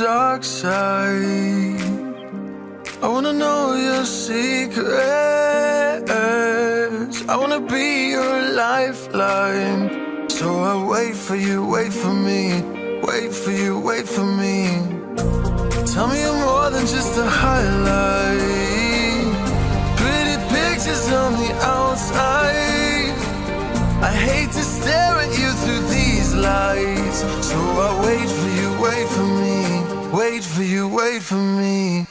dark side. I wanna know your secrets. I wanna be your lifeline. So I wait for you, wait for me Wait for you, wait for me. Tell me you're more than just a highlight. for you, wait for me.